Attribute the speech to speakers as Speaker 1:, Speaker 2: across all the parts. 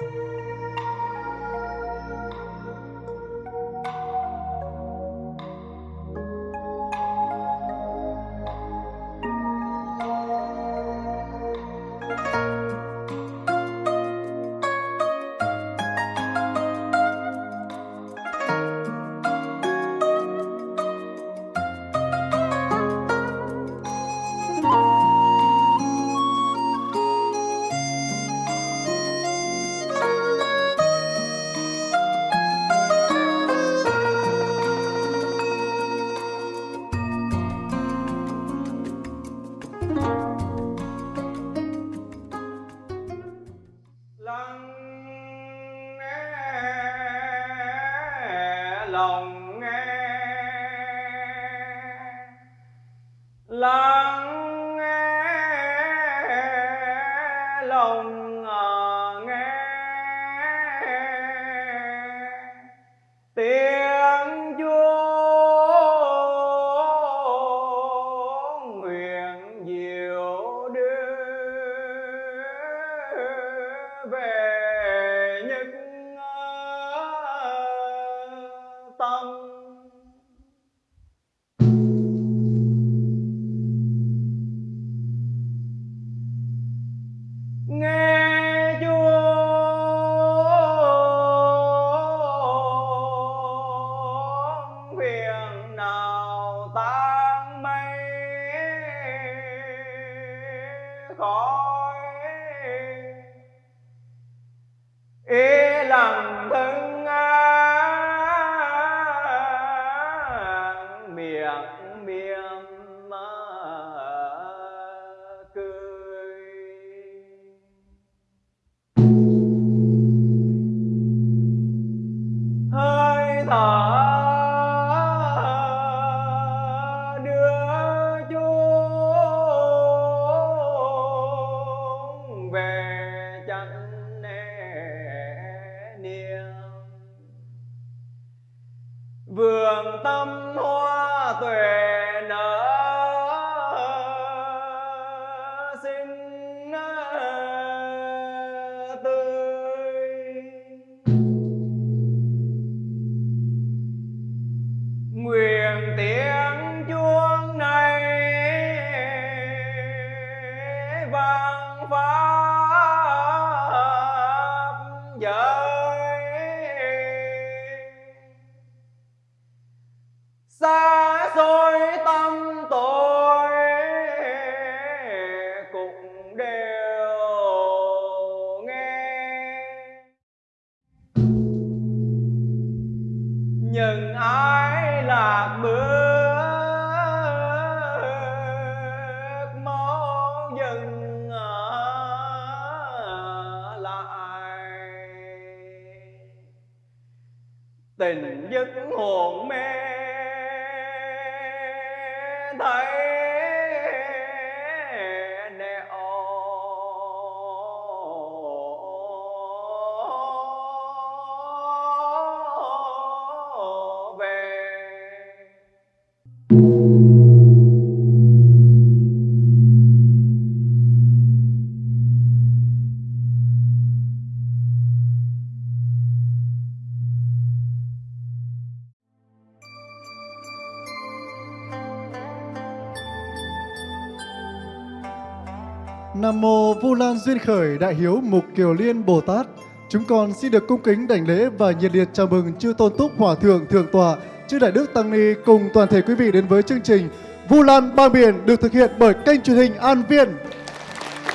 Speaker 1: lắng
Speaker 2: Nam mô Vu Lan Duyên Khởi Đại Hiếu Mục Kiều Liên Bồ Tát. Chúng con xin được cung kính đảnh lễ và nhiệt liệt chào mừng chư tôn túc hòa thượng thượng tọa, chư đại đức tăng ni cùng toàn thể quý vị đến với chương trình Vu Lan Ba biển được thực hiện bởi kênh truyền hình An Viên.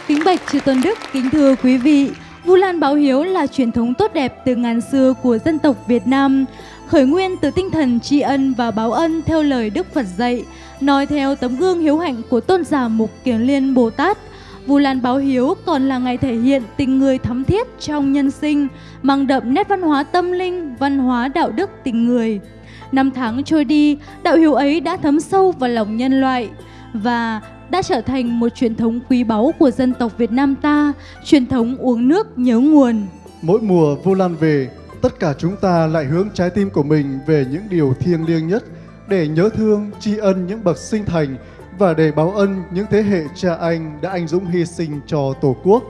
Speaker 3: Kính bạch chư tôn đức, kính thưa quý vị, Vu Lan báo hiếu là truyền thống tốt đẹp từ ngàn xưa của dân tộc Việt Nam, khởi nguyên từ tinh thần tri ân và báo ân theo lời Đức Phật dạy, nói theo tấm gương hiếu hạnh của tôn giả Mục kiều Liên Bồ Tát. Vu Lan báo hiếu còn là ngày thể hiện tình người thắm thiết trong nhân sinh, mang đậm nét văn hóa tâm linh, văn hóa đạo đức tình người. Năm tháng trôi đi, đạo hiếu ấy đã thấm sâu vào lòng nhân loại và đã trở thành một truyền thống quý báu của dân tộc Việt Nam ta, truyền thống uống nước nhớ nguồn.
Speaker 2: Mỗi mùa Vu Lan về, tất cả chúng ta lại hướng trái tim của mình về những điều thiêng liêng nhất để nhớ thương, tri ân những bậc sinh thành và để báo ân những thế hệ cha anh đã anh dũng hy sinh cho Tổ quốc.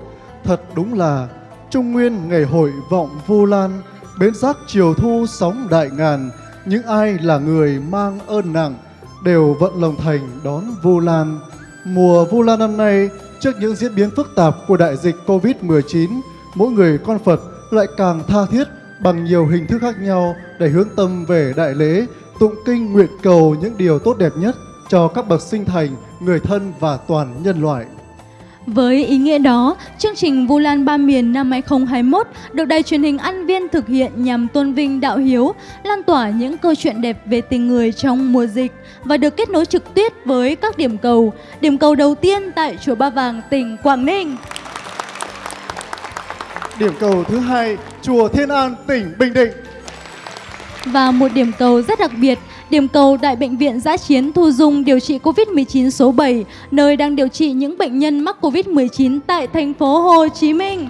Speaker 2: Thật đúng là Trung Nguyên ngày hội vọng Vu Lan, bến giác chiều thu sóng đại ngàn, những ai là người mang ơn nặng đều vận lòng thành đón Vu Lan. Mùa Vu Lan năm nay, trước những diễn biến phức tạp của đại dịch Covid-19, mỗi người con Phật lại càng tha thiết bằng nhiều hình thức khác nhau để hướng tâm về đại lễ, tụng kinh nguyện cầu những điều tốt đẹp nhất cho các bậc sinh thành, người thân và toàn nhân loại.
Speaker 3: Với ý nghĩa đó, chương trình Vu Lan Ba Miền năm 2021 được đài truyền hình An Viên thực hiện nhằm tôn vinh đạo hiếu, lan tỏa những câu chuyện đẹp về tình người trong mùa dịch và được kết nối trực tiếp với các điểm cầu. Điểm cầu đầu tiên tại Chùa Ba Vàng, tỉnh Quảng Ninh.
Speaker 2: Điểm cầu thứ hai, Chùa Thiên An, tỉnh Bình Định.
Speaker 3: Và một điểm cầu rất đặc biệt, điểm cầu tại Bệnh viện Giã Chiến Thu Dung điều trị COVID-19 số 7, nơi đang điều trị những bệnh nhân mắc COVID-19 tại thành phố Hồ Chí Minh.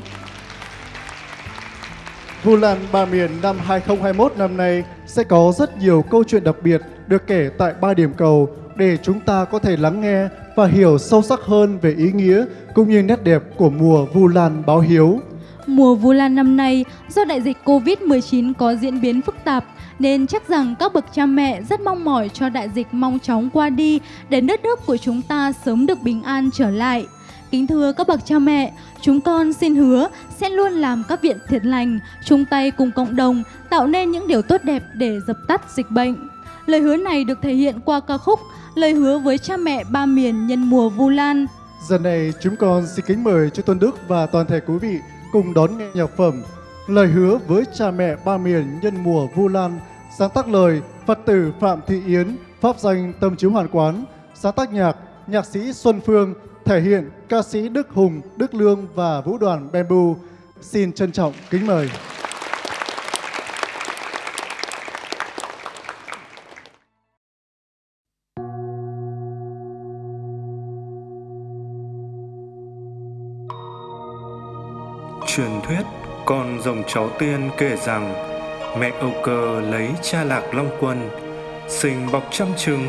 Speaker 2: Vu Lan Ba Miền năm 2021 năm nay sẽ có rất nhiều câu chuyện đặc biệt được kể tại ba điểm cầu để chúng ta có thể lắng nghe và hiểu sâu sắc hơn về ý nghĩa cũng như nét đẹp của mùa Vu Lan báo hiếu.
Speaker 3: Mùa Vu Lan năm nay, do đại dịch Covid-19 có diễn biến phức tạp, nên chắc rằng các bậc cha mẹ rất mong mỏi cho đại dịch mau chóng qua đi để đất nước của chúng ta sớm được bình an trở lại. Kính thưa các bậc cha mẹ, chúng con xin hứa sẽ luôn làm các viện thiện lành, chung tay cùng cộng đồng tạo nên những điều tốt đẹp để dập tắt dịch bệnh. Lời hứa này được thể hiện qua ca khúc Lời hứa với cha mẹ ba miền nhân mùa Vu Lan.
Speaker 2: Giờ này chúng con xin kính mời cho Tuân Đức và toàn thể quý vị cùng đón nghe nhạc phẩm Lời hứa với cha mẹ ba miền nhân mùa Vu Lan sáng tác lời Phật tử Phạm Thị Yến pháp danh Tâm Chiếu Hoàn Quán sáng tác nhạc nhạc sĩ Xuân Phương thể hiện ca sĩ Đức Hùng, Đức Lương và vũ đoàn Bamboo. Xin trân trọng kính mời.
Speaker 4: Truyền thuyết con rồng cháu tiên kể rằng mẹ Âu Cơ lấy cha lạc Long Quân, sinh bọc trăm trứng,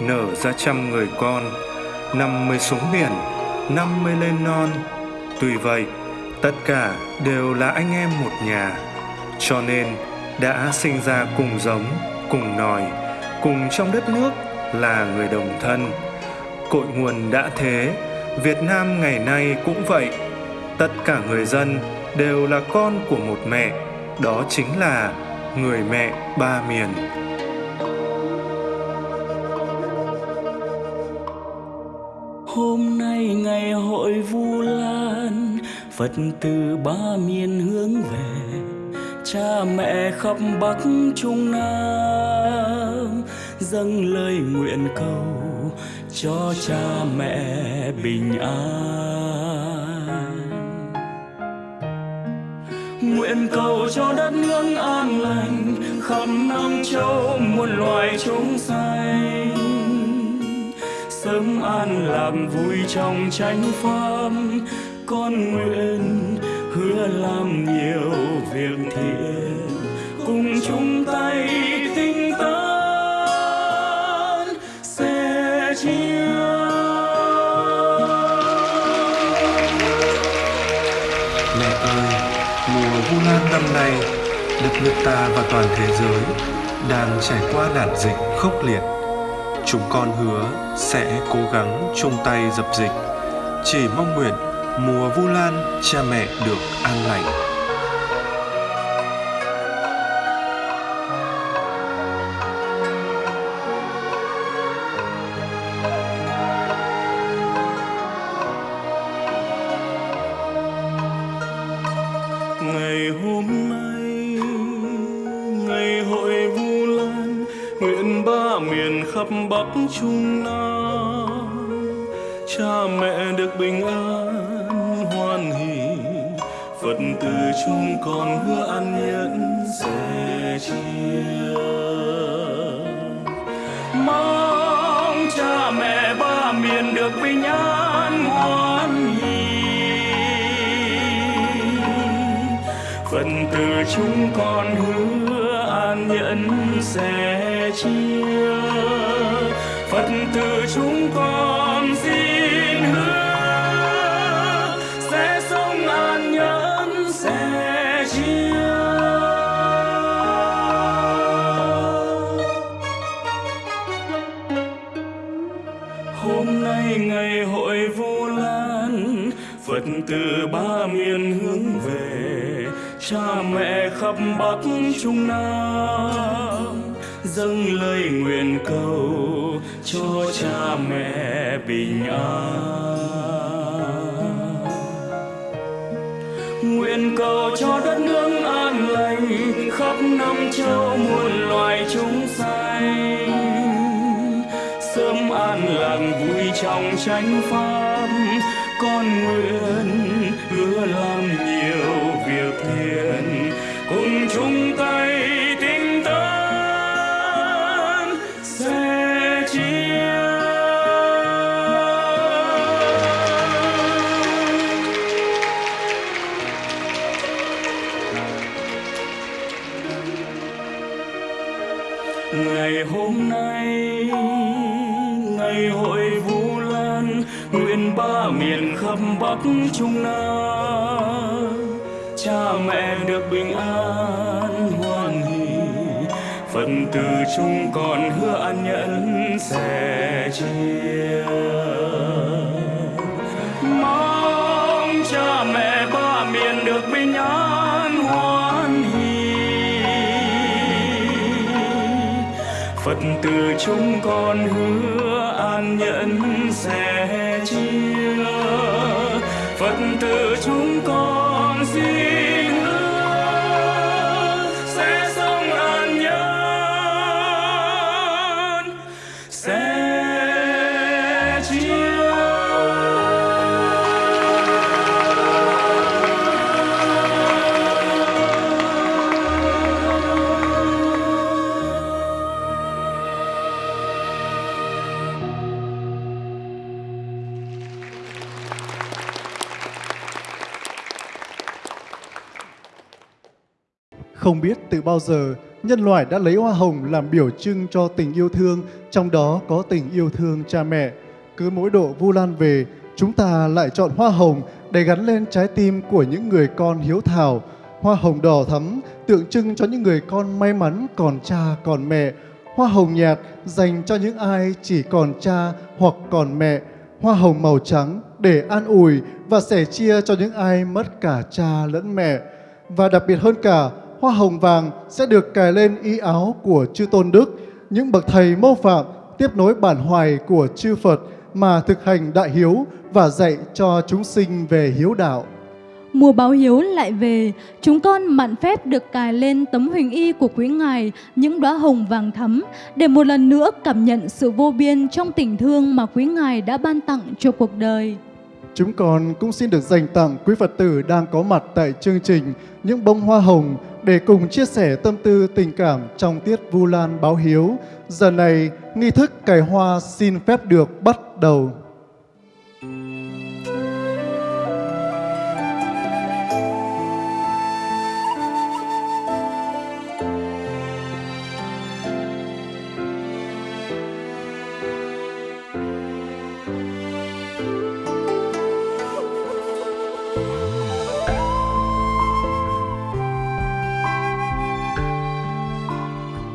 Speaker 4: nở ra trăm người con, năm mươi xuống biển, năm mươi lên non. Tuy vậy, tất cả đều là anh em một nhà, cho nên đã sinh ra cùng giống, cùng nòi, cùng trong đất nước là người đồng thân. Cội nguồn đã thế, Việt Nam ngày nay cũng vậy. Tất cả người dân đều là con của một mẹ, đó chính là người mẹ ba miền.
Speaker 5: Hôm nay ngày hội Vu Lan, Phật tử ba miền hướng về, cha mẹ khắp Bắc Trung Nam dâng lời nguyện cầu cho cha mẹ bình an. Nguyện cầu cho đất nước an lành, khắp Nam Châu muôn loài chúng sanh. Sớm an lạc vui trong chánh pháp con nguyện hứa làm nhiều việc thiện.
Speaker 4: Năm nay, đất nước ta và toàn thế giới đang trải qua nạn dịch khốc liệt. Chúng con hứa sẽ cố gắng chung tay dập dịch, chỉ mong nguyện mùa Vu Lan cha mẹ được an lành.
Speaker 5: Chia. Phật tử chúng con xin hứa, sẽ sống an nhẫn, sẽ chia. Hôm nay ngày hội vu lan, phật tử ba miền hướng về, cha mẹ khắp bắc trung nam dâng lời nguyện cầu cho cha mẹ bình an. Nguyện cầu cho đất nước an lành khắp năm châu muôn loài chúng sanh. Sớm an lành vui trong chánh pháp, con nguyện chung còn chúng con hứa an nhẫn sẽ chia. Mong cha mẹ ba miền được bình an, hoan hỉ phật từ chúng con hứa an nhẫn.
Speaker 2: Không biết từ bao giờ, nhân loại đã lấy hoa hồng làm biểu trưng cho tình yêu thương, trong đó có tình yêu thương cha mẹ. Cứ mỗi độ Vu Lan về, chúng ta lại chọn hoa hồng để gắn lên trái tim của những người con hiếu thảo. Hoa hồng đỏ thắm tượng trưng cho những người con may mắn còn cha còn mẹ. Hoa hồng nhạt dành cho những ai chỉ còn cha hoặc còn mẹ. Hoa hồng màu trắng để an ủi và sẻ chia cho những ai mất cả cha lẫn mẹ. Và đặc biệt hơn cả, hoa hồng vàng sẽ được cài lên y áo của chư Tôn Đức, những bậc thầy mô phạm tiếp nối bản hoài của chư Phật mà thực hành đại hiếu và dạy cho chúng sinh về hiếu đạo.
Speaker 3: Mùa báo hiếu lại về, chúng con mạn phép được cài lên tấm huỳnh y của quý ngài những đóa hồng vàng thắm để một lần nữa cảm nhận sự vô biên trong tình thương mà quý ngài đã ban tặng cho cuộc đời.
Speaker 2: Chúng con cũng xin được dành tặng quý Phật tử đang có mặt tại chương trình những bông hoa hồng để cùng chia sẻ tâm tư tình cảm trong tiết Vu Lan báo hiếu. Giờ này, nghi thức cài hoa xin phép được bắt đầu.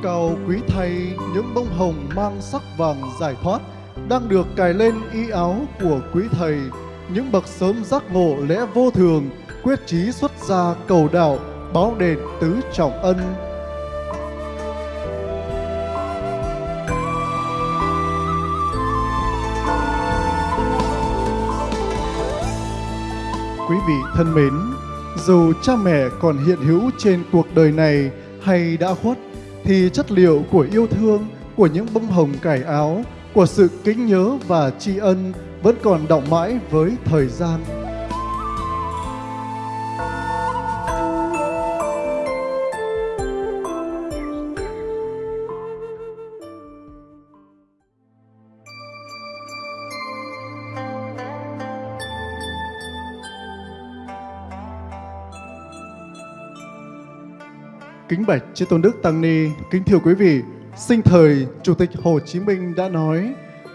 Speaker 2: Cầu quý thầy những bông hồng mang sắc vàng giải thoát đang được cài lên y áo của quý thầy. Những bậc sớm giác ngộ lẽ vô thường, quyết chí xuất gia cầu đạo, báo đền tứ trọng ân. Quý vị thân mến, dù cha mẹ còn hiện hữu trên cuộc đời này hay đã khuất, thì chất liệu của yêu thương, của những bông hồng cải áo, của sự kính nhớ và tri ân vẫn còn đọng mãi với thời gian. Kính bạch Chư Tôn Đức Tăng Ni, kính thưa quý vị, sinh thời Chủ tịch Hồ Chí Minh đã nói,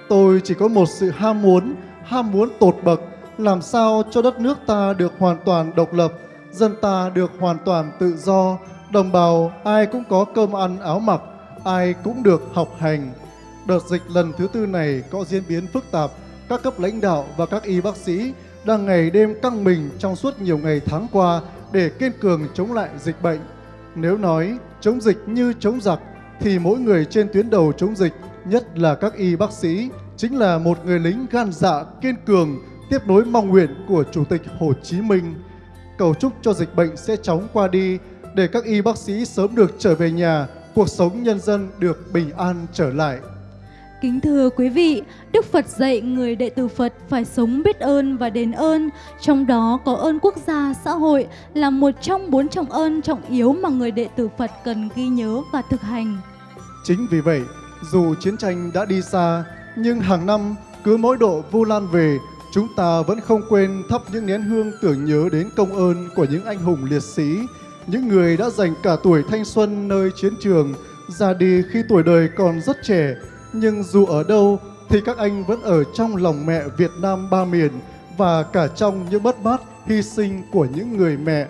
Speaker 2: tôi chỉ có một sự ham muốn, ham muốn tột bậc, làm sao cho đất nước ta được hoàn toàn độc lập, dân ta được hoàn toàn tự do, đồng bào ai cũng có cơm ăn áo mặc, ai cũng được học hành. Đợt dịch lần thứ tư này có diễn biến phức tạp, các cấp lãnh đạo và các y bác sĩ đang ngày đêm căng mình trong suốt nhiều ngày tháng qua để kiên cường chống lại dịch bệnh. Nếu nói chống dịch như chống giặc, thì mỗi người trên tuyến đầu chống dịch, nhất là các y bác sĩ, chính là một người lính gan dạ kiên cường, tiếp nối mong nguyện của Chủ tịch Hồ Chí Minh. Cầu chúc cho dịch bệnh sẽ chóng qua đi, để các y bác sĩ sớm được trở về nhà, cuộc sống nhân dân được bình an trở lại.
Speaker 3: Kính thưa quý vị, Đức Phật dạy người đệ tử Phật phải sống biết ơn và đền ơn, trong đó có ơn quốc gia, xã hội là một trong bốn trọng ơn trọng yếu mà người đệ tử Phật cần ghi nhớ và thực hành.
Speaker 2: Chính vì vậy, dù chiến tranh đã đi xa, nhưng hàng năm cứ mỗi độ Vu Lan về, chúng ta vẫn không quên thắp những nén hương tưởng nhớ đến công ơn của những anh hùng liệt sĩ, những người đã dành cả tuổi thanh xuân nơi chiến trường, ra đi khi tuổi đời còn rất trẻ, nhưng dù ở đâu thì các anh vẫn ở trong lòng mẹ Việt Nam ba miền và cả trong những bất mát, hy sinh của những người mẹ.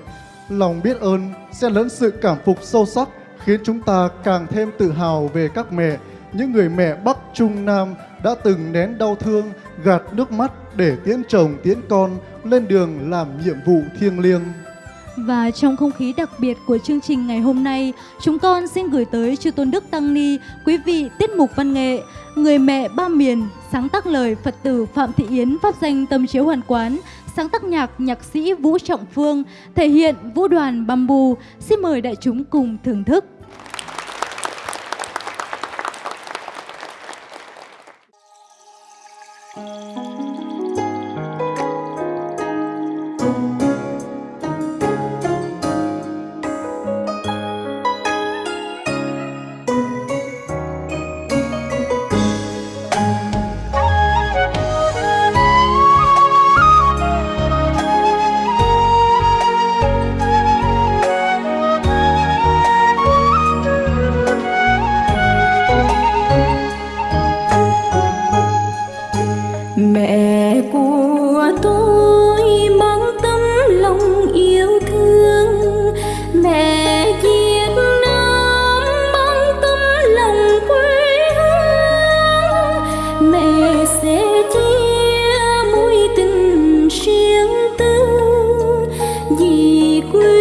Speaker 2: Lòng biết ơn sẽ lẫn sự cảm phục sâu sắc khiến chúng ta càng thêm tự hào về các mẹ, những người mẹ Bắc Trung Nam đã từng nén đau thương, gạt nước mắt để tiễn chồng tiễn con lên đường làm nhiệm vụ thiêng liêng.
Speaker 3: Và trong không khí đặc biệt của chương trình ngày hôm nay, chúng con xin gửi tới Chư Tôn Đức Tăng Ni, quý vị tiết mục văn nghệ, Người mẹ ba miền, sáng tác lời Phật tử Phạm Thị Yến pháp danh tâm chiếu hoàn quán, sáng tác nhạc nhạc sĩ Vũ Trọng Phương, thể hiện vũ đoàn Bamboo. Xin mời đại chúng cùng thưởng thức.
Speaker 6: Vì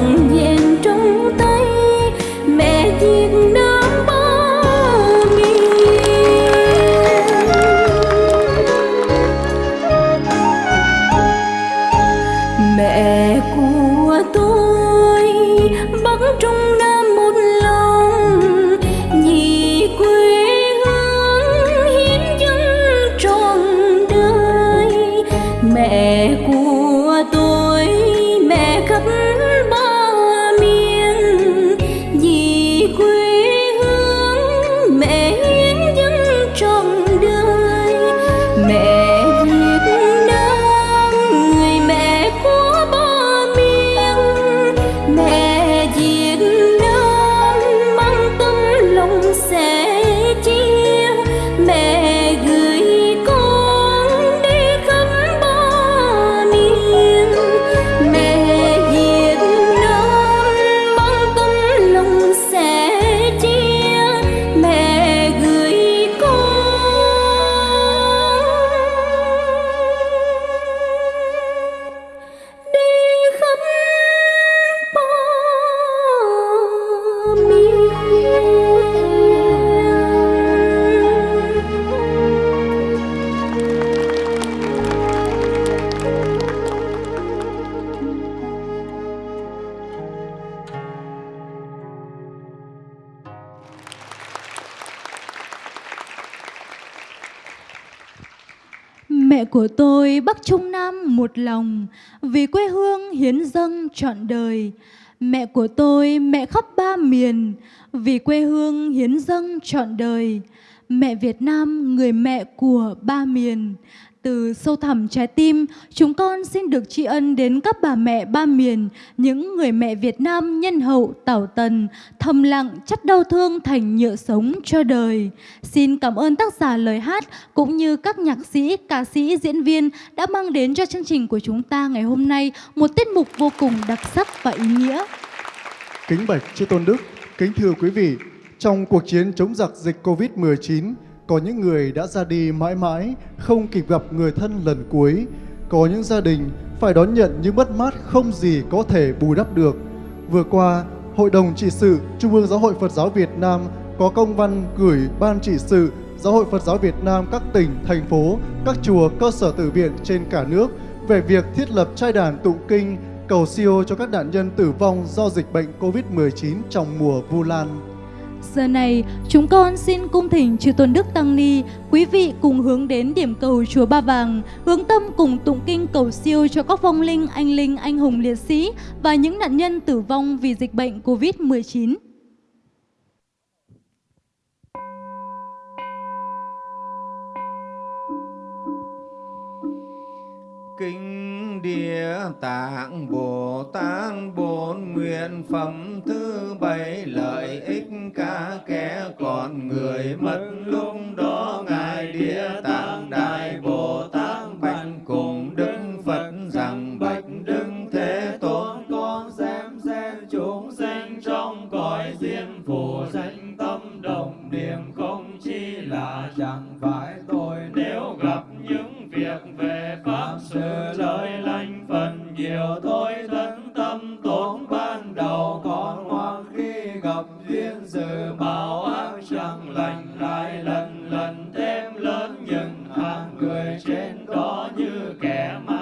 Speaker 6: 梦。Trọn đời. Mẹ
Speaker 3: của tôi mẹ khắp ba miền, vì quê hương hiến dâng trọn đời. Mẹ Việt Nam người mẹ của ba miền. Từ sâu thẳm trái tim, chúng con xin được tri ân đến các bà mẹ ba miền, những người mẹ Việt Nam nhân hậu tảo tần, thầm lặng chất đau thương thành nhựa sống cho đời. Xin cảm ơn tác giả lời hát cũng như các nhạc sĩ, ca sĩ, diễn viên đã mang đến cho chương trình của chúng ta ngày hôm nay một tiết mục vô cùng đặc sắc và ý nghĩa.
Speaker 2: Kính bạch chư tôn đức, kính thưa quý vị, trong cuộc chiến chống giặc dịch Covid-19, có những người đã ra đi mãi mãi, không kịp gặp người thân lần cuối. Có những gia đình phải đón nhận những mất mát không gì có thể bù đắp được. Vừa qua, Hội đồng trị sự Trung ương Giáo hội Phật giáo Việt Nam có công văn gửi Ban trị sự Giáo hội Phật giáo Việt Nam các tỉnh, thành phố, các chùa, cơ sở tử viện trên cả nước về việc thiết lập trai đàn tụng kinh cầu siêu cho các nạn nhân tử vong do dịch bệnh COVID-19 trong mùa Vu Lan.
Speaker 3: Giờ này, chúng con xin cung thỉnh Chư Tôn Đức Tăng Ni, quý vị cùng hướng đến điểm cầu Chùa Ba Vàng, hướng tâm cùng tụng kinh cầu siêu cho các vong linh, anh linh, anh hùng liệt sĩ và những nạn nhân tử vong vì dịch bệnh COVID-19.
Speaker 7: Kinh Địa Tạng Bồ Tát bốn nguyện phẩm thứ bảy lợi ích cả kẻ còn người mất lúc đó ngài Địa Tạng Đại Bồ Tát bạch cùng Đức Phật rằng, bạch Đức Thế Tôn, con xem xem chúng sinh trong cõi diêm phù danh tâm đồng niệm không chi là chẳng phải tôi nếu gặp những việc về pháp sự lời lành phần nhiều thôi thân tâm tốn ban đầu còn hoang khi gặp duyên sự bảo ác chẳng lành lại lần lần thêm lớn những hàng người trên đó như kẻ mang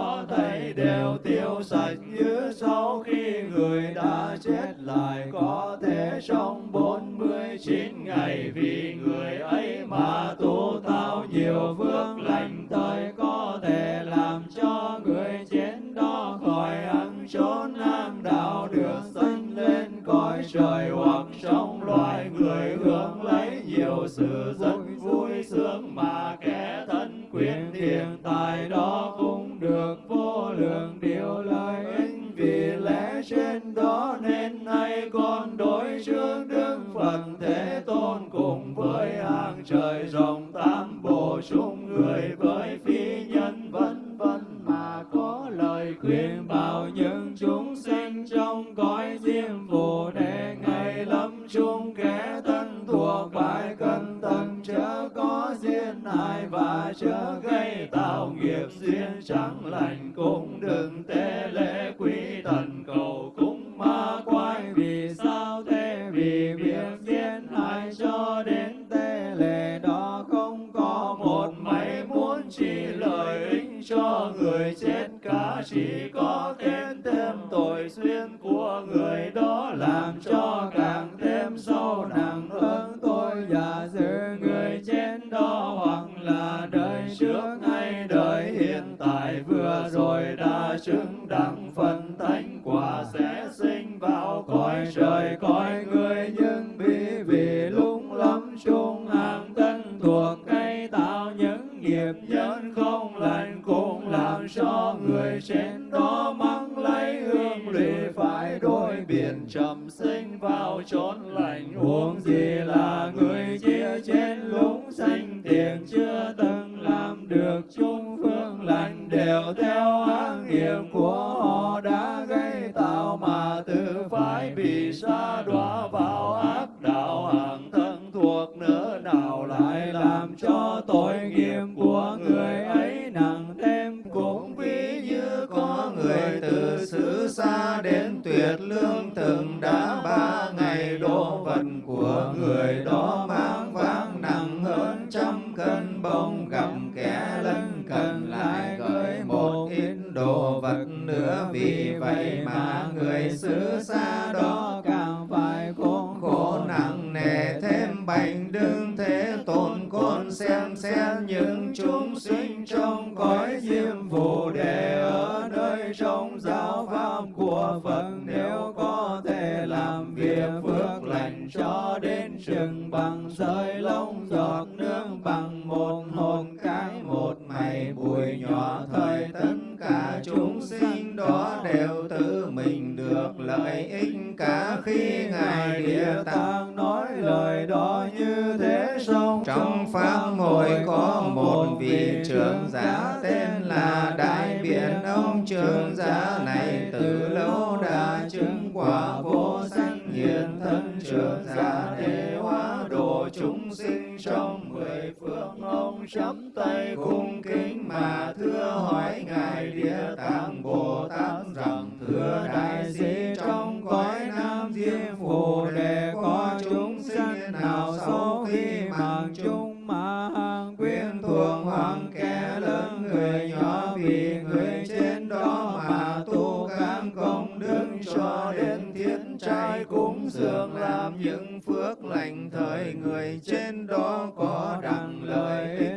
Speaker 7: đó thầy đều tiêu sạch như sau khi người đã chết lại. Có thể sống bốn mươi chín ngày vì người ấy mà tu tạo nhiều phước lành tới, có thể làm cho người chết đó khỏi ăn trốn nam đạo được sanh lên cõi trời, hoặc trong loài người hưởng lấy nhiều sự rất vui sướng mà kẻ thân quyền hiện tài đó cũng đường điều lợi ích vì lẽ trên đó nên nay con đối trước đức phật thế tôn cùng với hàng trời rộng tam bồ chung người với phi được nghiệp duyên lành cũng đừng tế lễ quý thần cầu cúng ma quái. Vì sao thế? Vì việc diễn hại cho đến tế lễ đó không có một máy muốn chỉ lợi ích cho người chết. Cả chỉ có thêm thêm tội duyên của người đó làm cho càng thêm sâu nặng hơn tôi. Giả giữ người chết đó hoặc là đời trước hay rồi đã chứng đẳng phần thánh quả sẽ sinh vào cõi trời, cõi người nhưng bị vì lúng lắm, chung hàng thân thuộc cây tạo những nghiệp nhân không lành cũng làm cho người trên đó mắng lấy hương lụy phải đôi biển trầm sinh vào chốn lành. Huống gì là người chia trên lũng xanh, tiền chưa từng làm được chung phương lành. Đều theo ác nghiệp của họ đã gây tạo mà tự phải bị xa đọa vào ác đạo. Hàng thân thuộc nữa nào lại làm cho tội tương từng đã ba ngày đồ vật của người đó mang vác nặng hơn trăm cân bông. Gặp kẻ lân cần lại gửi một ít đồ vật nữa, vì vậy mà người xứ xa đó ngài địa tạng nói lời đó như thế xong trong pháp hội có một vị trưởng giả tên là đại biện ông trưởng giả. Này từ lâu đã chứng quả vô sanh hiện thân trưởng giả để hóa độ chúng sinh trong mười phương ông chắp tay cung kính mà thưa hỏi ngài địa tạng bồ tát rằng, thưa đại sĩ, trong cõi nam diêm phù đề có chúng sinh nào sau khi mạng chung mà trai cúng dường làm những phước lành thời người trên đó có đặng lời.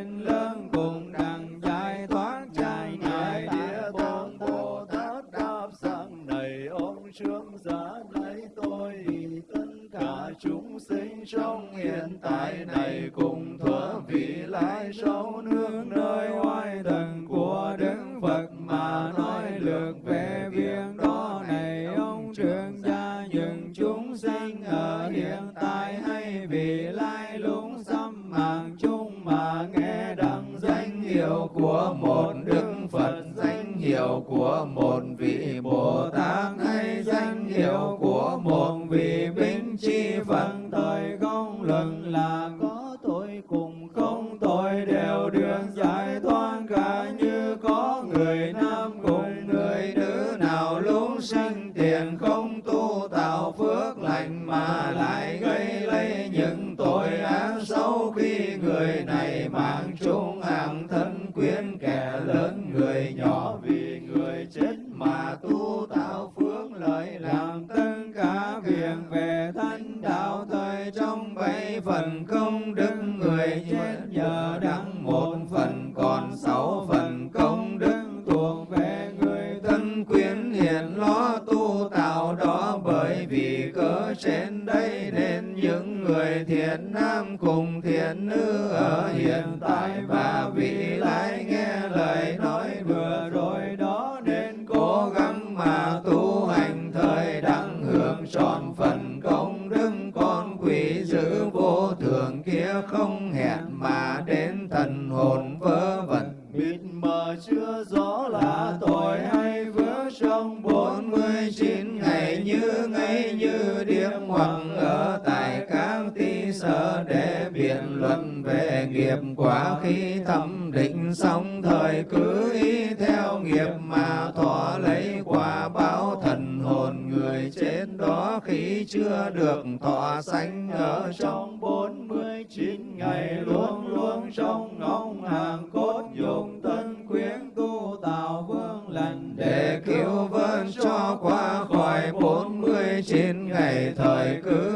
Speaker 7: Quả khi thâm định xong, thời cứ ý theo nghiệp mà thọ lấy quả báo thần hồn người chết đó. Khi chưa được thọ sanh ở trong bốn mươi chín ngày, luôn luôn trong ngóng hàng cốt dùng tân quyến tu tạo vương lành để cứu vớt cho qua khỏi bốn mươi chín ngày. Thời cứ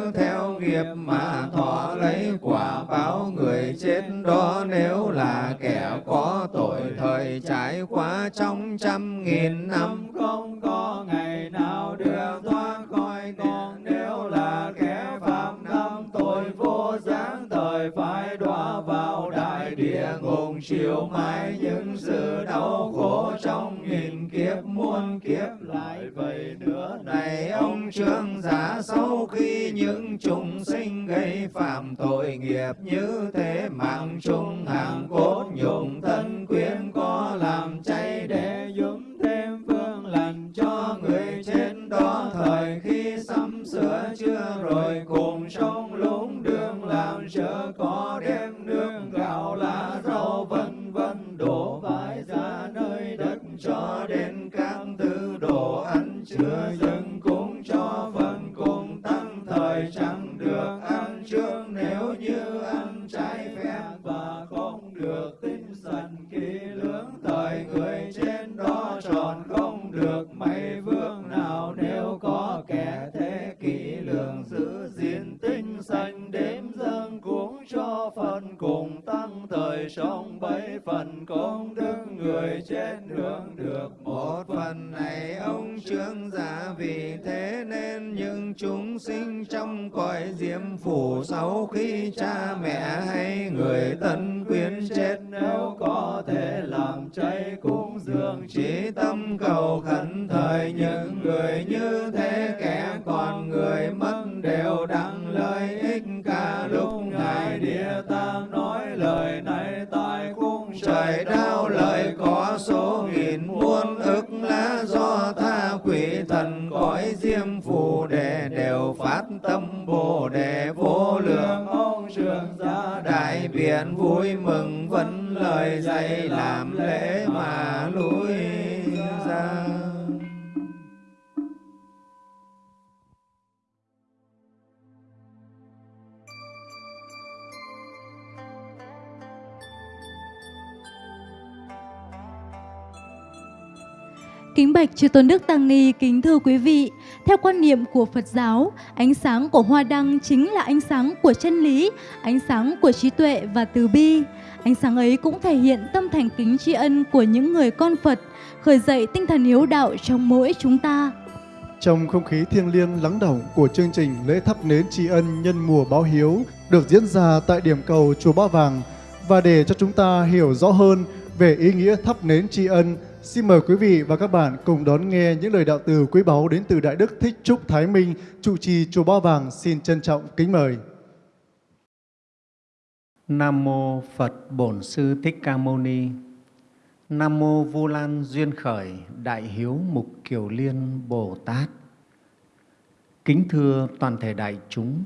Speaker 7: nghiệp mà thọ lấy quả báo người chết đó nếu là kẻ có tội thời trải qua trong trăm nghìn năm. Không có ngày nào chịu mãi những sự đau khổ trong nghìn kiếp muôn kiếp lại vậy nữa. Này ông trương giả sau khi những chúng sinh gây phạm tội nghiệp như thế, mạng chung hàng cốt nhục thân quyến có làm chay để dũng thêm phương lành cho người trên đó. Thời khi sắm sửa chưa rồi, cùng sống lúng đường làm chớ có đem nương gạo lá rau cho đến các tư đồ ăn chưa dâng cúng cho phần cùng tăng thời chẳng được ăn trước. Thời sống bảy phần công đức người chết hưởng được. Một phần này ông trương giả vì thế nên những chúng sinh trong cõi diêm phủ sau khi cha mẹ hay người thân
Speaker 3: Kính bạch Chư Tôn Đức Tăng Ni, kính thưa quý vị, theo quan niệm của Phật giáo, ánh sáng của hoa đăng chính là ánh sáng của chân lý, ánh sáng của trí tuệ và từ bi. Ánh sáng ấy cũng thể hiện tâm thành kính tri ân của những người con Phật, khởi dậy tinh thần hiếu đạo trong mỗi chúng ta.
Speaker 2: Trong không khí thiêng liêng lắng động của chương trình lễ thắp nến tri ân nhân mùa báo hiếu được diễn ra tại điểm cầu Chùa Ba Vàng và để cho chúng ta hiểu rõ hơn về ý nghĩa thắp nến tri ân, xin mời quý vị và các bạn cùng đón nghe những lời đạo từ quý báu đến từ Đại Đức Thích Trúc Thái Minh, trụ trì Chùa Ba Vàng xin trân trọng kính mời.
Speaker 7: Nam mô Phật Bổn Sư Thích Ca Mâu Ni. Nam mô Vu Lan duyên khởi Đại Hiếu Mục Kiều Liên Bồ Tát. Kính thưa toàn thể đại chúng.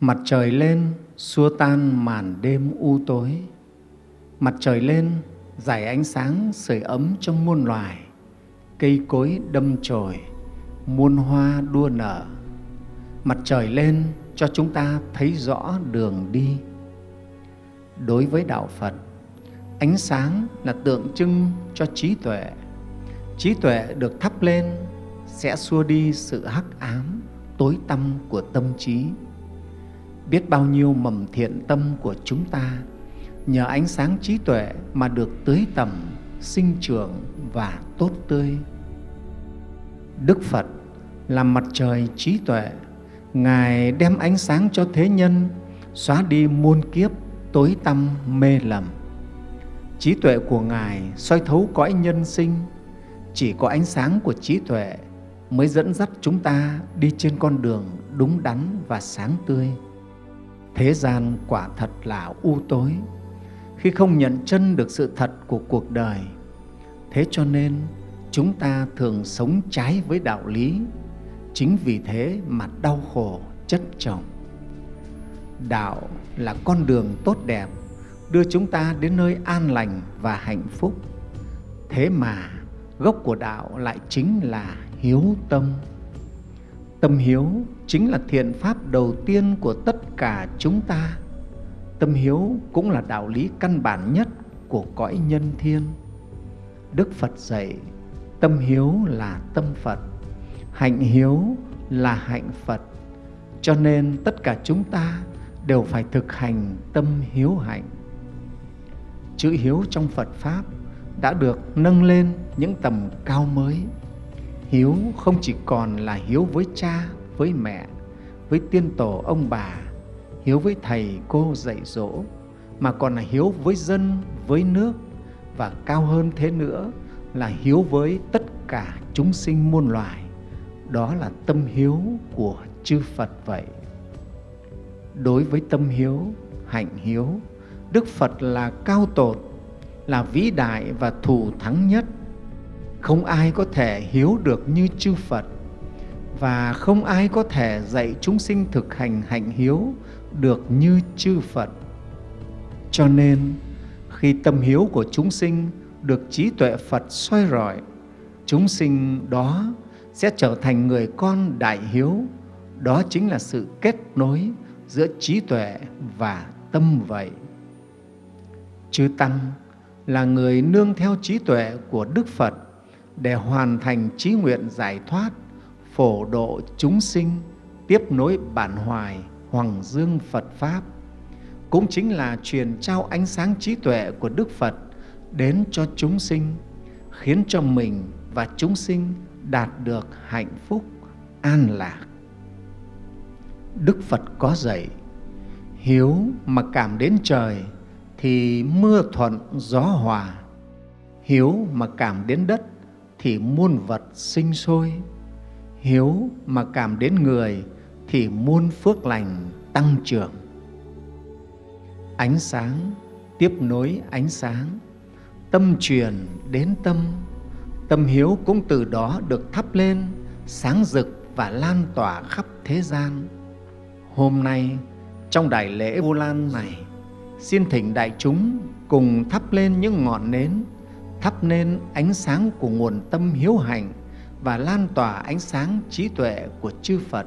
Speaker 7: Mặt trời lên xua tan màn đêm u tối. Mặt trời lên giải ánh sáng sưởi ấm trong muôn loài. Cây cối đâm chồi, muôn hoa đua nở. Mặt trời lên cho chúng ta thấy rõ đường đi đối với đạo phật ánh sáng là tượng trưng cho trí tuệ trí tuệ được thắp lên sẽ xua đi sự hắc ám tối tăm của tâm trí biết bao nhiêu mầm thiện tâm của chúng ta nhờ ánh sáng trí tuệ mà được tưới tầm sinh trưởng và tốt tươi đức phật là mặt trời trí tuệ ngài đem ánh sáng cho thế nhân xóa đi muôn kiếp tối tăm mê lầm. Trí tuệ của Ngài soi thấu cõi nhân sinh, chỉ có ánh sáng của trí tuệ mới dẫn dắt chúng ta đi trên con đường đúng đắn và sáng tươi. Thế gian quả thật là u tối, khi không nhận chân được sự thật của cuộc đời. Thế cho nên chúng ta thường sống trái với đạo lý,
Speaker 8: chính vì thế mà đau khổ chất chồng. Đạo là con đường tốt đẹp đưa chúng ta đến nơi an lành và hạnh phúc. Thế mà gốc của đạo lại chính là hiếu tâm. Tâm hiếu chính là thiện pháp đầu tiên của tất cả chúng ta tâm hiếu cũng là đạo lý căn bản nhất của cõi nhân thiên. Đức phật dạy, tâm hiếu là tâm phật, hạnh hiếu là hạnh phật, cho nên tất cả chúng ta đều phải thực hành tâm hiếu hạnh. Chữ hiếu trong phật pháp đã được nâng lên những tầm cao mới. Hiếu không chỉ còn là hiếu với cha, với mẹ, với tiên tổ ông bà hiếu với thầy cô dạy dỗ, mà còn là hiếu với dân, với nước, và cao hơn thế nữa là hiếu với tất cả chúng sinh muôn loài. Đó là tâm hiếu của chư phật vậy. Đối với tâm hiếu, hạnh hiếu, đức phật là cao tột, là vĩ đại và thù thắng nhất. Không ai có thể hiếu được như chư phật, và không ai có thể dạy chúng sinh thực hành hạnh hiếu được như chư phật. Cho nên, khi tâm hiếu của chúng sinh được trí tuệ phật soi rọi, chúng sinh đó sẽ trở thành người con đại hiếu. Đó chính là sự kết nối giữa trí tuệ và tâm vậy. Chư tăng là người nương theo trí tuệ của đức phật để hoàn thành trí nguyện giải thoát, phổ độ chúng sinh, tiếp nối bản hoài hoàng dương phật pháp, cũng chính là truyền trao ánh sáng trí tuệ của đức phật đến cho chúng sinh, khiến cho mình và chúng sinh đạt được hạnh phúc an lạc. Đức phật có dạy, hiếu mà cảm đến trời thì mưa thuận gió hòa, hiếu mà cảm đến đất thì muôn vật sinh sôi, hiếu mà cảm đến người thì muôn phước lành tăng trưởng. Ánh sáng tiếp nối ánh sáng, tâm truyền đến tâm tâm hiếu cũng từ đó được thắp lên, sáng rực và lan tỏa khắp thế gian. Hôm nay, trong đại lễ Vu Lan này, xin thỉnh đại chúng cùng thắp lên những ngọn nến, thắp nên ánh sáng của nguồn tâm hiếu hạnh và lan tỏa ánh sáng trí tuệ của chư Phật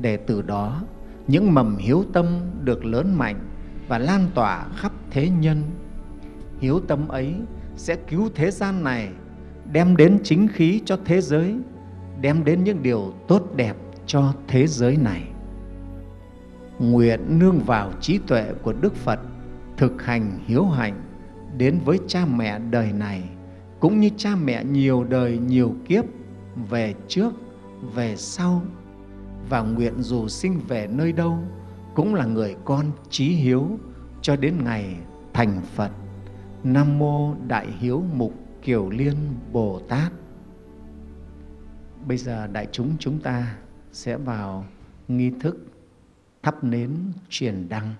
Speaker 8: để từ đó những mầm hiếu tâm được lớn mạnh và lan tỏa khắp thế nhân. Hiếu tâm ấy sẽ cứu thế gian này, đem đến chính khí cho thế giới, đem đến những điều tốt đẹp cho thế giới này. Nguyện nương vào trí tuệ của Đức Phật, thực hành hiếu hạnh đến với cha mẹ đời này, cũng như cha mẹ nhiều đời nhiều kiếp về trước, về sau, và nguyện dù sinh về nơi đâu cũng là người con trí hiếu cho đến ngày thành Phật. Nam Mô Đại Hiếu Mục Kiều Liên Bồ Tát. Bây giờ đại chúng chúng ta sẽ vào nghi thức thắp nến truyền đăng.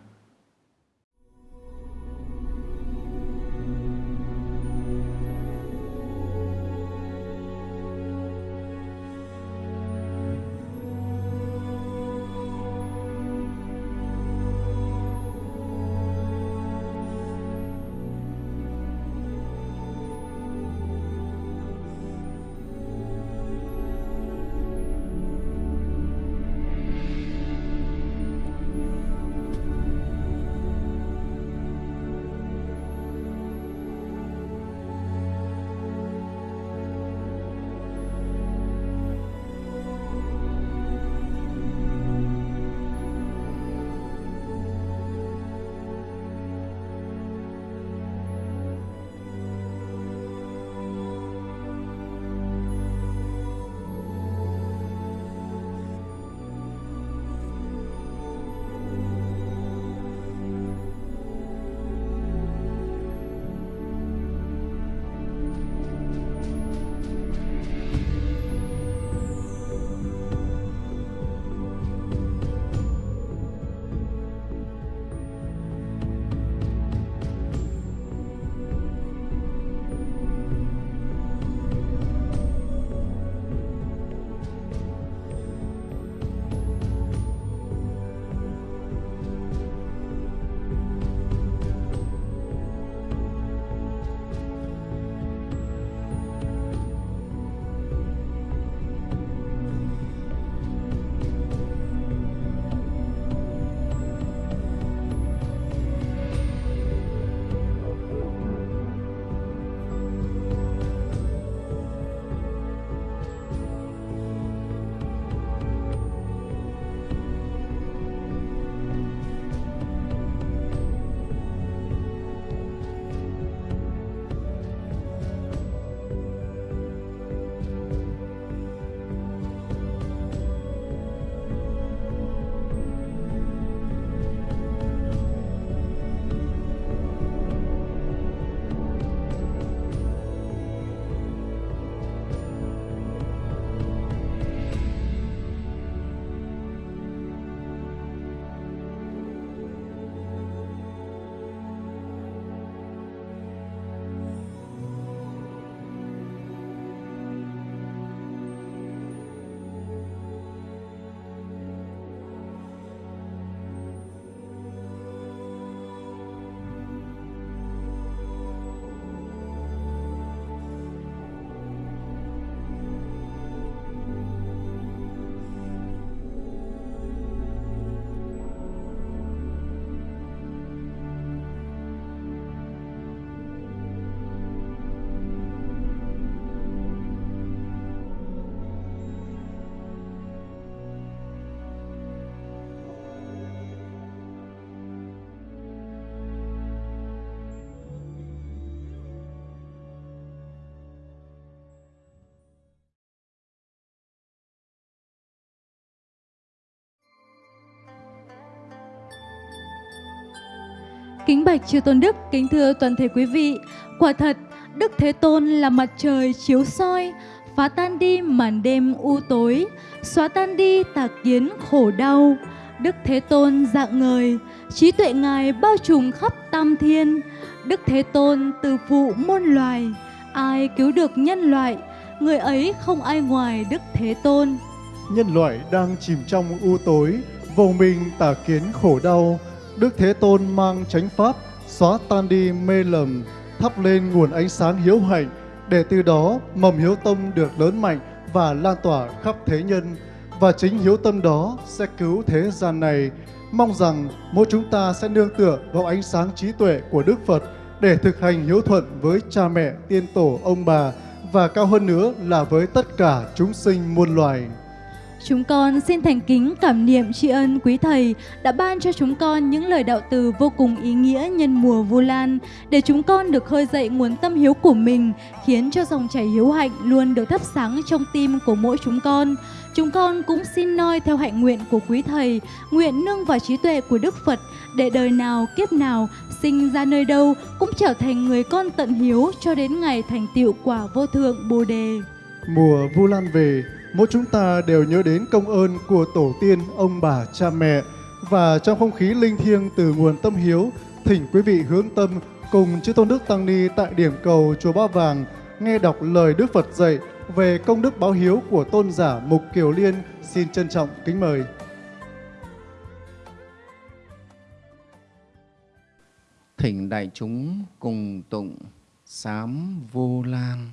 Speaker 3: Kính bạch chư tôn đức, kính thưa toàn thể quý vị. Quả thật, Đức Thế Tôn là mặt trời chiếu soi, phá tan đi màn đêm u tối, xóa tan đi tà kiến khổ đau. Đức Thế Tôn dạng người trí tuệ Ngài bao trùm khắp tam thiên. Đức Thế Tôn từ phụ muôn loài, ai cứu được nhân loại, người ấy không ai ngoài Đức Thế Tôn.
Speaker 2: Nhân loại đang chìm trong u tối, vô minh tà kiến khổ đau. Đức Thế Tôn mang chánh pháp, xóa tan đi mê lầm, thắp lên nguồn ánh sáng hiếu hạnh, để từ đó mầm hiếu tâm được lớn mạnh và lan tỏa khắp thế nhân. Và chính hiếu tâm đó sẽ cứu thế gian này. Mong rằng mỗi chúng ta sẽ nương tựa vào ánh sáng trí tuệ của Đức Phật để thực hành hiếu thuận với cha mẹ, tiên tổ, ông bà và cao hơn nữa là với tất cả chúng sinh muôn loài.
Speaker 3: Chúng con xin thành kính cảm niệm tri ân quý thầy đã ban cho chúng con những lời đạo từ vô cùng ý nghĩa nhân mùa Vu Lan để chúng con được khơi dậy nguồn tâm hiếu của mình, khiến cho dòng chảy hiếu hạnh luôn được thắp sáng trong tim của mỗi chúng con. Chúng con cũng xin noi theo hạnh nguyện của quý thầy, nguyện nương vào trí tuệ của Đức Phật để đời nào kiếp nào sinh ra nơi đâu cũng trở thành người con tận hiếu cho đến ngày thành tựu quả vô thượng Bồ đề.
Speaker 2: Mùa Vu Lan về, mỗi chúng ta đều nhớ đến công ơn của tổ tiên, ông bà, cha mẹ và trong không khí linh thiêng từ nguồn tâm hiếu, thỉnh quý vị hướng tâm cùng chư tôn đức tăng ni tại điểm cầu chùa Ba Vàng nghe đọc lời Đức Phật dạy về công đức báo hiếu của tôn giả Mục Kiều Liên xin trân trọng kính mời.
Speaker 7: Thỉnh đại chúng cùng tụng sám vô lan.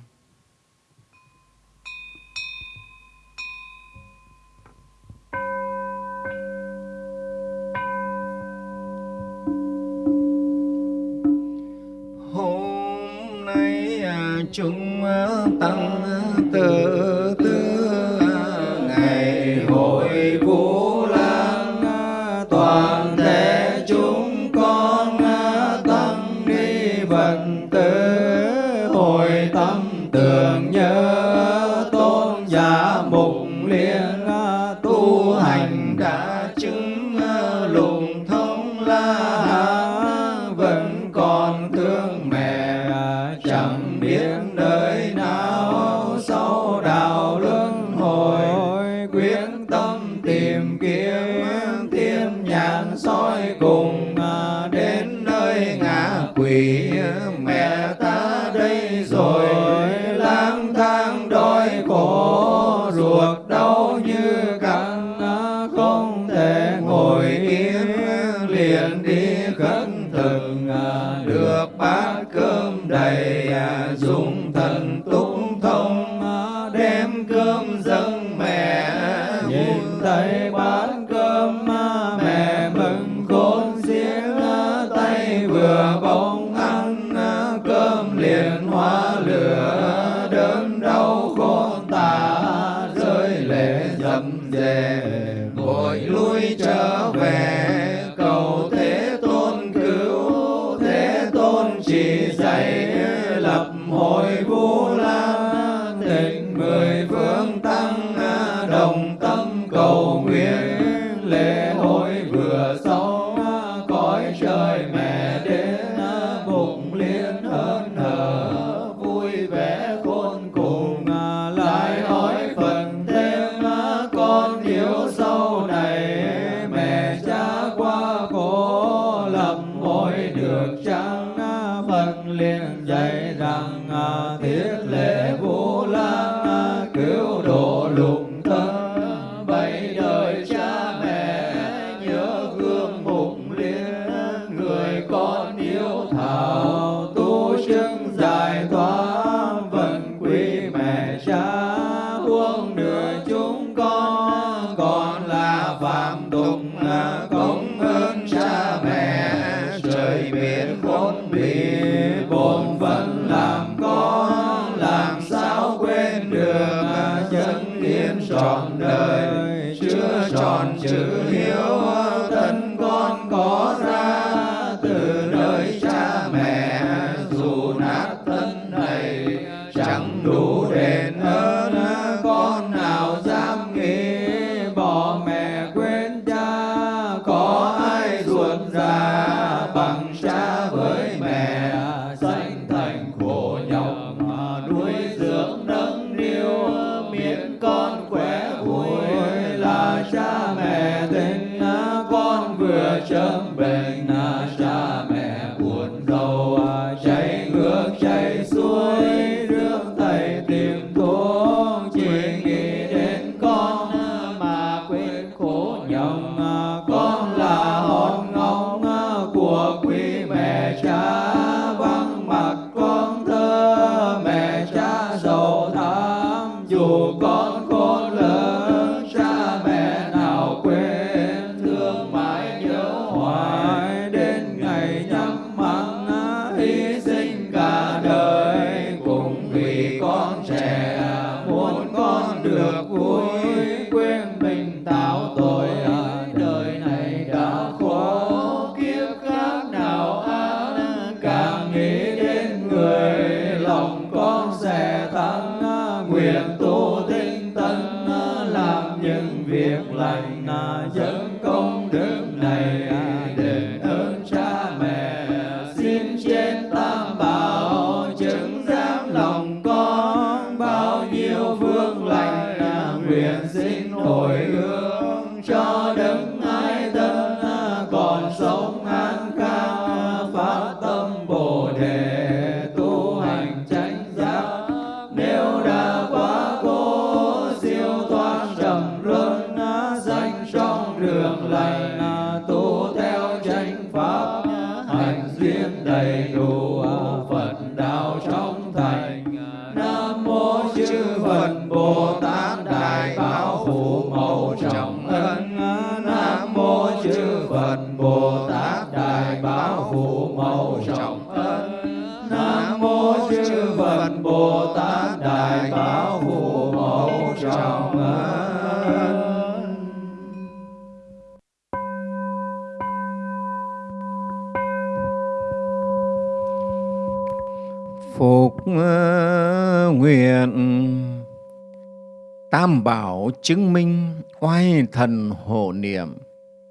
Speaker 7: Chứng
Speaker 8: minh oai thần hộ niệm.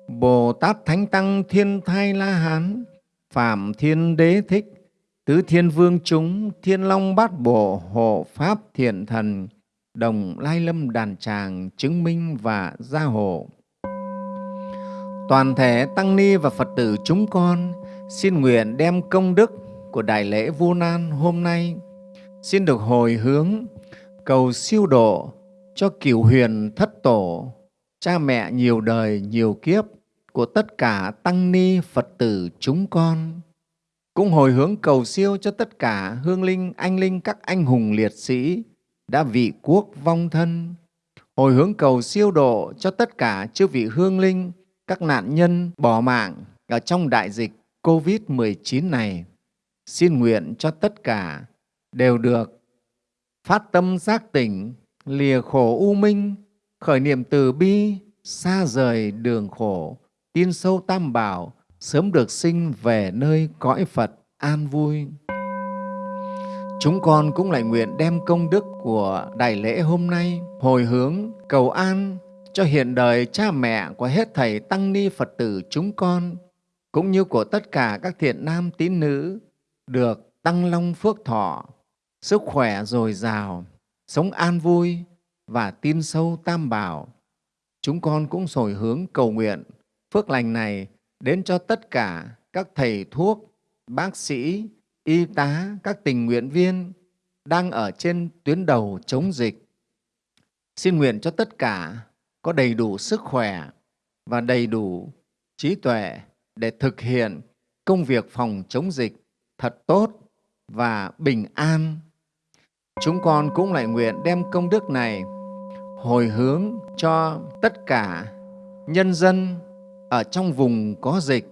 Speaker 8: Bồ Tát Thánh Tăng Thiên Thai La Hán, Phạm Thiên Đế Thích, Tứ Thiên Vương Chúng, Thiên Long Bát Bộ Hộ Pháp Thiện Thần, Đồng Lai Lâm Đàn Tràng chứng minh và gia hộ. Toàn thể Tăng Ni và Phật tử chúng con, xin nguyện đem công đức của Đại lễ Vu Nan hôm nay, xin được hồi hướng cầu siêu độ cho cửu huyền thất tổ, cha mẹ nhiều đời nhiều kiếp của tất cả tăng ni Phật tử chúng con. Cũng hồi hướng cầu siêu cho tất cả hương linh, anh linh các anh hùng liệt sĩ đã vị quốc vong thân. Hồi hướng cầu siêu độ cho tất cả chư vị hương linh, các nạn nhân bỏ mạng ở trong đại dịch COVID-19 này. Xin nguyện cho tất cả đều được phát tâm giác tỉnh, lìa khổ u minh, khởi niệm từ bi, xa rời đường khổ, tin sâu tam bảo, sớm được sinh về nơi cõi Phật an vui. Chúng con cũng lại nguyện đem công đức của đại lễ hôm nay hồi hướng cầu an cho hiện đời cha mẹ của hết thầy tăng ni Phật tử chúng con cũng như của tất cả các thiện nam tín nữ được tăng long phước thọ, sức khỏe dồi dào, sống an vui và tin sâu tam bảo. Chúng con cũng sồi hướng cầu nguyện phước lành này đến cho tất cả các thầy thuốc, bác sĩ, y tá, các tình nguyện viên đang ở trên tuyến đầu chống dịch. Xin nguyện cho tất cả có đầy đủ sức khỏe và đầy đủ trí tuệ để thực hiện công việc phòng chống dịch thật tốt và bình an. Chúng con cũng lại nguyện đem công đức này hồi hướng cho tất cả nhân dân ở trong vùng có dịch,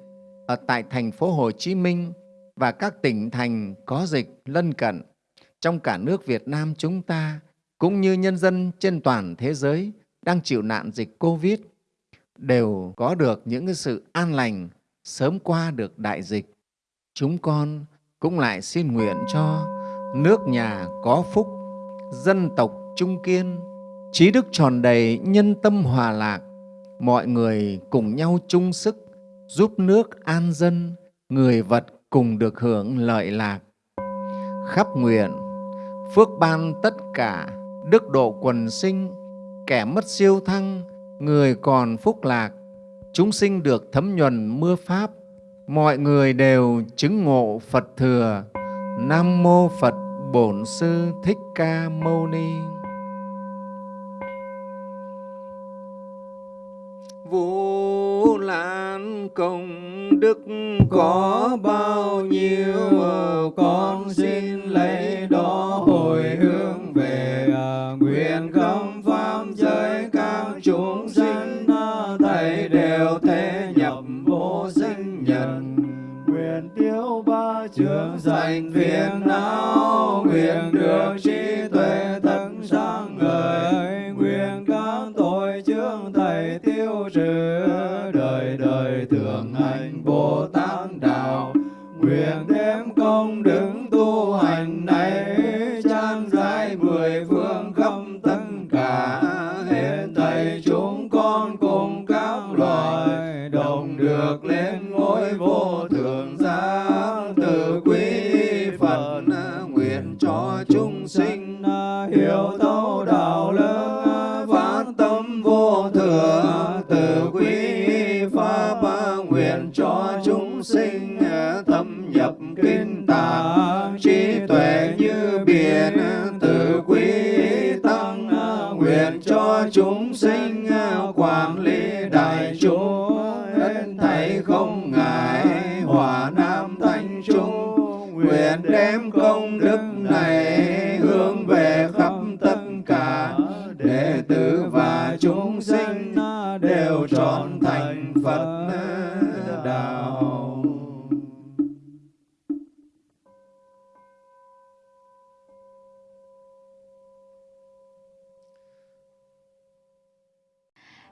Speaker 8: ở tại thành phố Hồ Chí Minh và các tỉnh thành có dịch lân cận, trong cả nước Việt Nam chúng ta, cũng như nhân dân trên toàn thế giới đang chịu nạn dịch Covid, đều có được những cái sự an lành sớm qua được đại dịch. Chúng con cũng lại xin nguyện cho nước nhà có phúc, dân tộc trung kiên, trí đức tròn đầy, nhân tâm hòa lạc, mọi người cùng nhau chung sức giúp nước an dân, người vật cùng được hưởng lợi lạc. Khắp nguyện, phước ban tất cả, đức độ quần sinh, kẻ mất siêu thăng, người còn phúc lạc, chúng sinh được thấm nhuần mưa Pháp, mọi người đều chứng ngộ Phật thừa. Nam mô Phật Bổn Sư Thích Ca Mâu Ni.
Speaker 9: Vũ Lan công đức có bao nhiêu con xin lấy đó hồi hướng về à, nguyện khâm pháp giới các chúng sinh tiêu trường sanh phiền não, nguyện được trí tuệ thân sáng ngời. Nguyện các tội chướng thầy tiêu trừ. Chúng sinh ờ, quản lý đại chúng nên thảy không ngại hòa nam thanh trung, nguyện đem công đức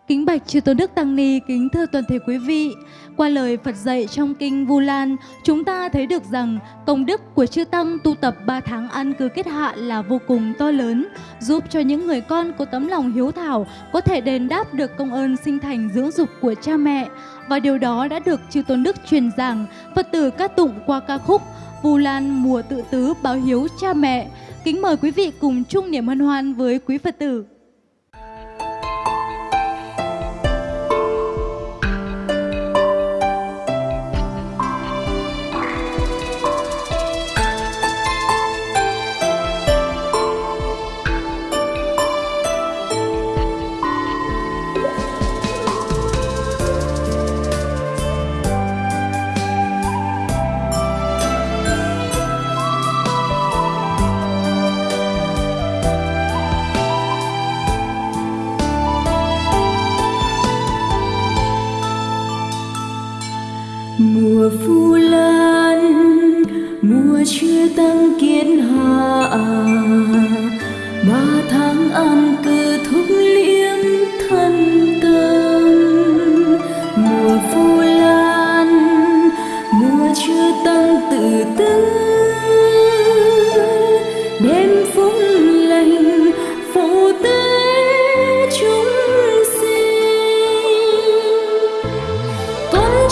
Speaker 3: Kính bạch chư tôn đức tăng ni, kính thưa toàn thể quý vị. Qua lời Phật dạy trong kinh Vu Lan, chúng ta thấy được rằng công đức của chư tăng tu tập 3 tháng ăn cư kết hạ là vô cùng to lớn, giúp cho những người con có tấm lòng hiếu thảo có thể đền đáp được công ơn sinh thành dưỡng dục của cha mẹ. Và điều đó đã được chư tôn đức truyền giảng, Phật tử ca tụng qua ca khúc Vu Lan mùa tự tứ báo hiếu cha mẹ. Kính mời quý vị cùng chung niềm hân hoan với quý Phật tử.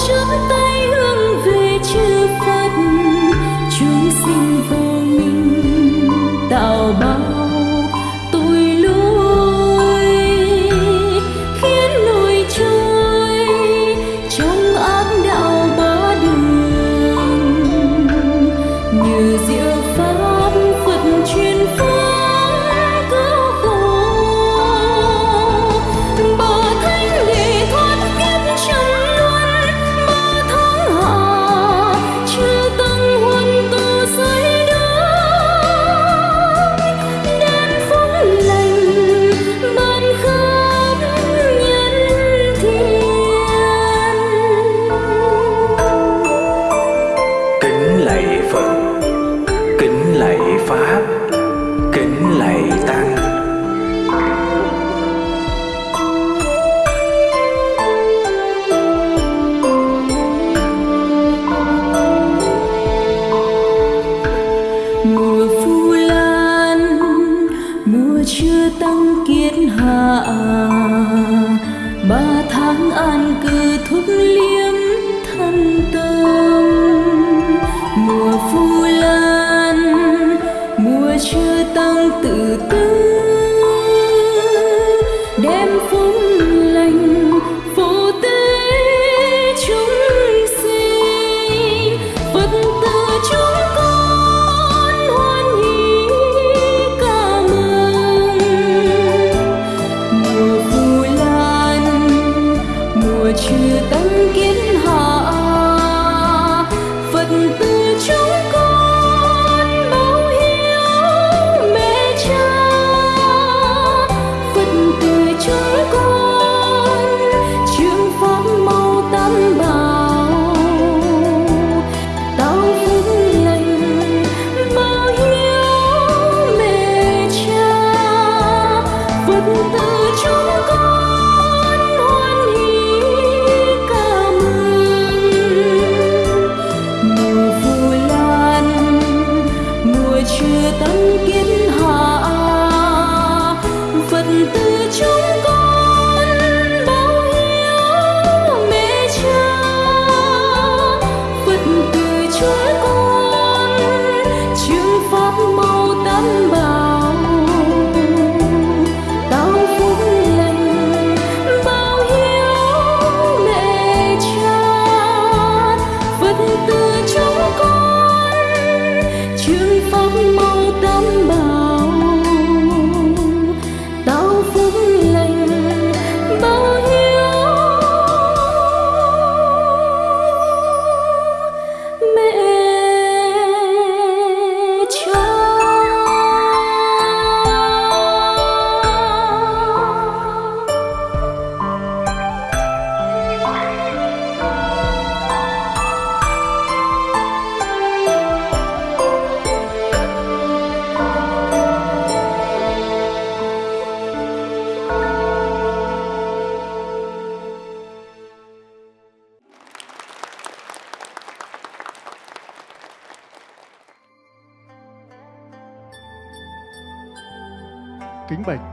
Speaker 6: Con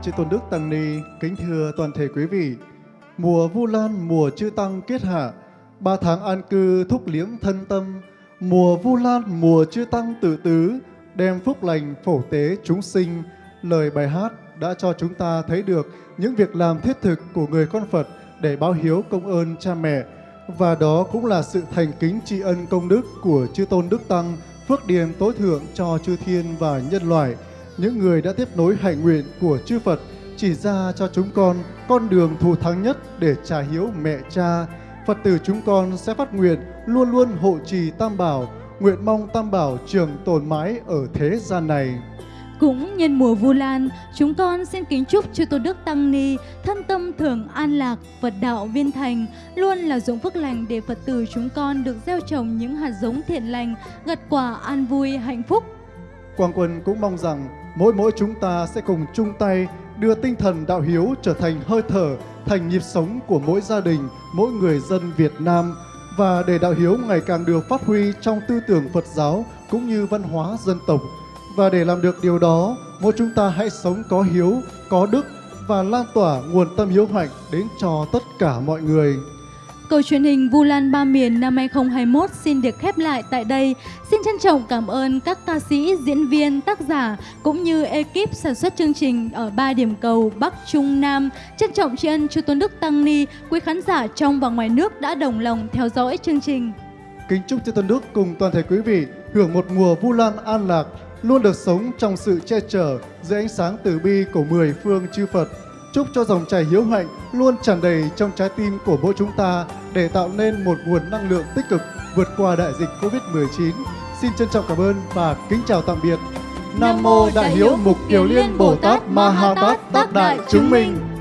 Speaker 6: chư
Speaker 2: tôn đức tăng ni, kính thưa toàn thể quý vị. Mùa Vu Lan, mùa chư tăng kết hạ, ba tháng an cư thúc liễm thân tâm. Mùa Vu Lan, mùa chư tăng tự tứ, đem phúc lành phổ tế chúng sinh. Lời bài hát đã cho chúng ta thấy được những việc làm thiết thực của người con Phật để báo hiếu công ơn cha mẹ. Và đó cũng là sự thành kính tri ân công đức của chư tôn đức tăng, phước điền tối thượng cho chư thiên và nhân loại những người đã tiếp nối hạnh nguyện của chư Phật chỉ ra cho chúng con con đường thù thắng nhất để trả hiếu mẹ cha. Phật tử chúng con sẽ phát nguyện luôn luôn hộ trì Tam Bảo, nguyện mong Tam Bảo trường tồn mãi ở thế gian này.
Speaker 3: Cũng nhân mùa Vu Lan, chúng con xin kính chúc chư Tôn Đức Tăng Ni thân tâm thường an lạc, Phật đạo viên thành, luôn là dụng phước lành để Phật tử chúng con được gieo trồng những hạt giống thiện lành, gặt quả an vui, hạnh phúc.
Speaker 2: Quang Quân cũng mong rằng mỗi mỗi chúng ta sẽ cùng chung tay đưa tinh thần đạo hiếu trở thành hơi thở, thành nhịp sống của mỗi gia đình, mỗi người dân Việt Nam và để đạo hiếu ngày càng được phát huy trong tư tưởng Phật giáo cũng như văn hóa dân tộc. Và để làm được điều đó, mỗi chúng ta hãy sống có hiếu, có đức và lan tỏa nguồn tâm hiếu hạnh đến cho tất cả mọi người.
Speaker 3: Câu truyền hình Vu Lan Ba Miền năm 2021 xin được khép lại tại đây. Xin trân trọng cảm ơn các ca sĩ, diễn viên, tác giả cũng như ekip sản xuất chương trình ở ba điểm cầu Bắc, Trung, Nam. Trân trọng tri ân Chư Tôn Đức Tăng Ni, quý khán giả trong và ngoài nước đã đồng lòng theo dõi chương trình.
Speaker 2: Kính chúc chư Tôn Đức cùng toàn thể quý vị hưởng một mùa Vu Lan an lạc, luôn được sống trong sự che chở dưới ánh sáng từ bi của mười phương chư Phật. Chúc cho dòng chảy hiếu hạnh luôn tràn đầy trong trái tim của mỗi chúng ta để tạo nên một nguồn năng lượng tích cực vượt qua đại dịch Covid-19. Xin trân trọng cảm ơn và kính chào tạm biệt. Nam Mô Đại Hiếu Mục Kiều Liên Bồ Tát Ma Ha Tát Tác Đại Chứng Minh